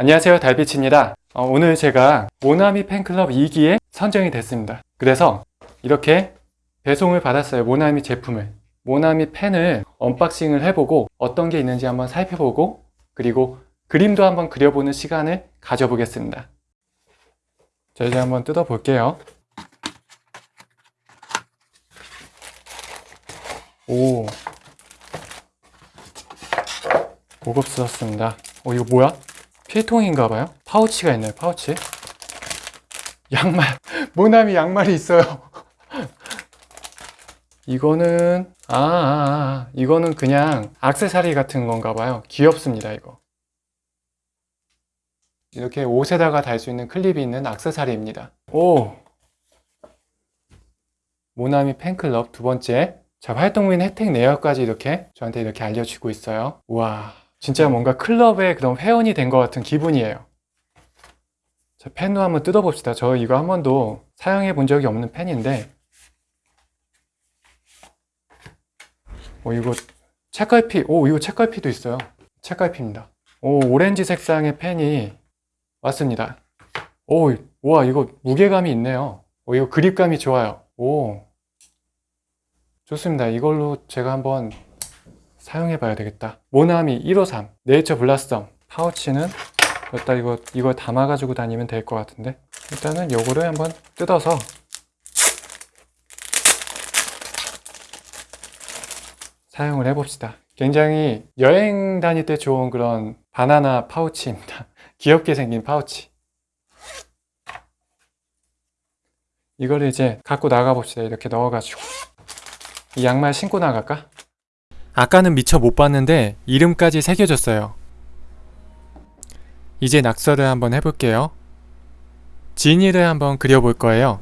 안녕하세요 달빛입니다. 어, 오늘 제가 모나미 펜클럽 2기에 선정이 됐습니다. 그래서 이렇게 배송을 받았어요 모나미 제품을. 모나미 펜을 unboxing을 해보고 어떤 게 있는지 한번 살펴보고 그리고 그림도 한번 그려보는 시간을 가져보겠습니다. 자 이제 한번 뜯어 볼게요. 오. 고급스럽습니다. 어 이거 뭐야? 필통인가봐요? 파우치가 있네요 파우치. 양말. 모나미 양말이 있어요. 이거는 아, 아, 아 이거는 그냥 악세사리 같은 건가 봐요. 귀엽습니다 이거. 이렇게 옷에다가 달 수 있는 클립이 있는 악세사리입니다. 오! 모나미 팬클럽 두 번째. 자 활동민 혜택 내역까지 이렇게 저한테 이렇게 알려주고 있어요. 우와 진짜 뭔가 클럽의 그런 회원이 된 것 같은 기분이에요. 자 펜도 한번 뜯어봅시다. 저 이거 한 번도 사용해 본 적이 없는 펜인데. 오 이거 책갈피 오 이거 책갈피도 있어요. 책갈피입니다. 오 오렌지 색상의 펜이 왔습니다. 오 우와 이거 무게감이 있네요. 오 이거 그립감이 좋아요. 오. 좋습니다. 이걸로 제가 한번 사용해 봐야 되겠다. 모나미 153 네이처 블라썸 파우치는 여기다 이거 이걸 담아 가지고 다니면 될 것 같은데? 일단은 요거를 한번 뜯어서 사용을 해 봅시다. 굉장히 여행 다닐 때 좋은 그런 바나나 파우치입니다. 귀엽게 생긴 파우치. 이거를 이제 갖고 나가 봅시다. 이렇게 넣어 가지고. 이 양말 신고 나갈까? 아까는 미처 못 봤는데 이름까지 새겨졌어요. 이제 낙서를 한번 해볼게요. 진이를 한번 그려볼 거예요.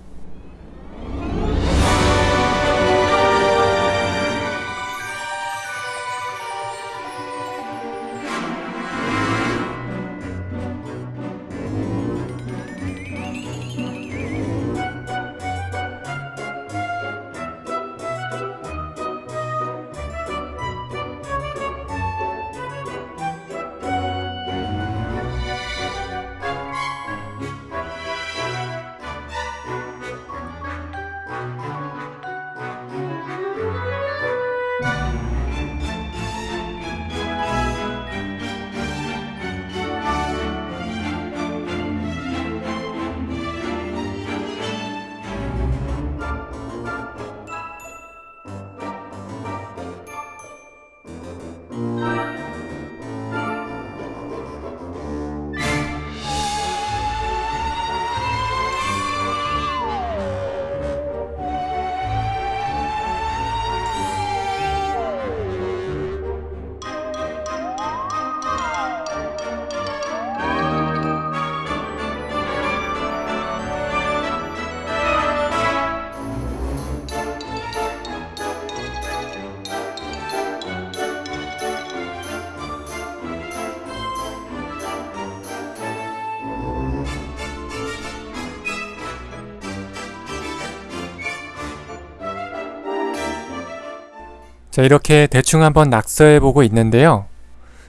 자 이렇게 대충 한번 낙서해 보고 있는데요.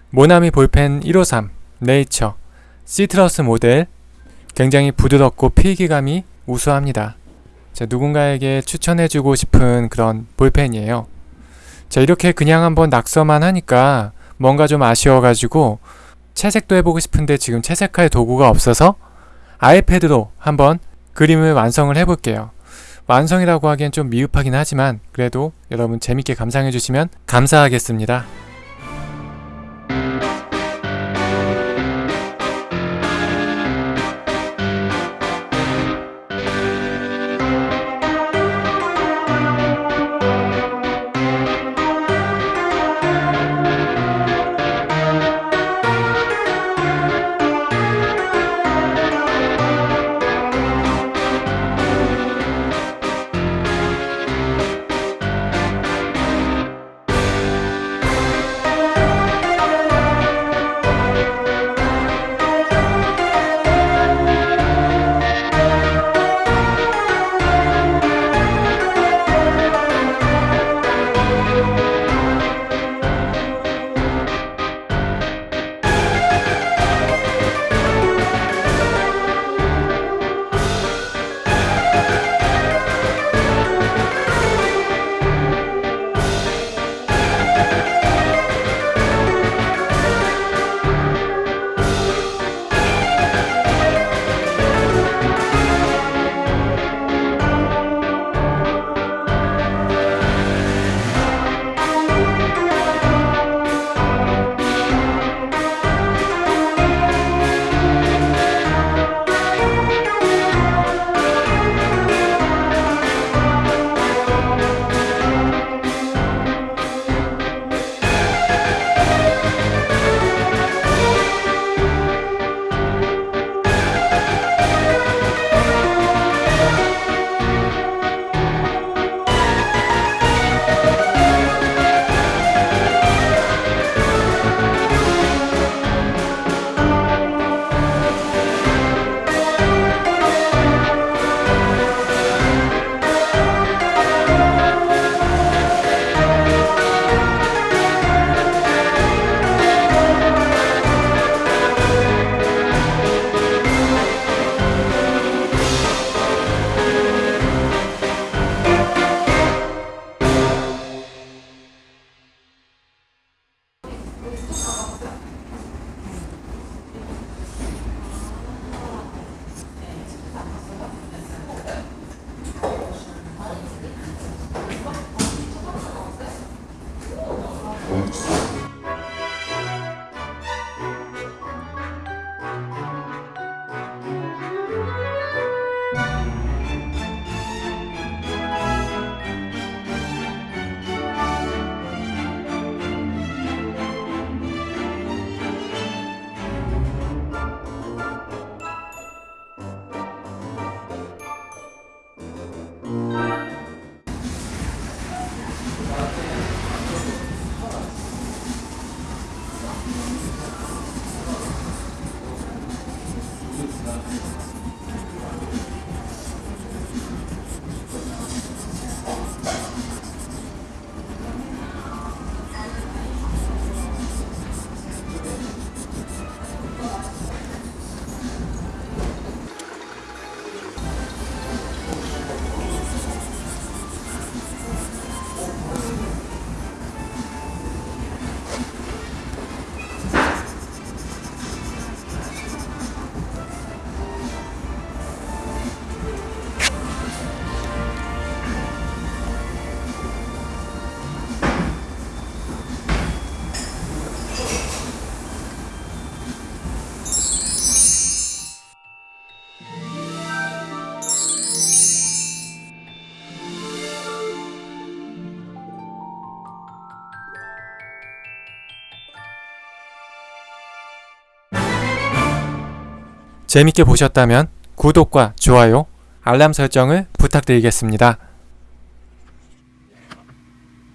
모나미 볼펜 153 네이처 시트러스 모델. 굉장히 부드럽고 필기감이 우수합니다. 자 누군가에게 추천해주고 싶은 그런 볼펜이에요. 자 이렇게 그냥 한번 낙서만 하니까 뭔가 좀 아쉬워가지고 채색도 해보고 싶은데 지금 채색할 도구가 없어서 아이패드로 한번 그림을 완성을 해볼게요 완성이라고 하기엔 좀 미흡하긴 하지만 그래도 여러분 재밌게 감상해 주시면 감사하겠습니다. 재밌게 보셨다면 구독과 좋아요, 알람 설정을 부탁드리겠습니다.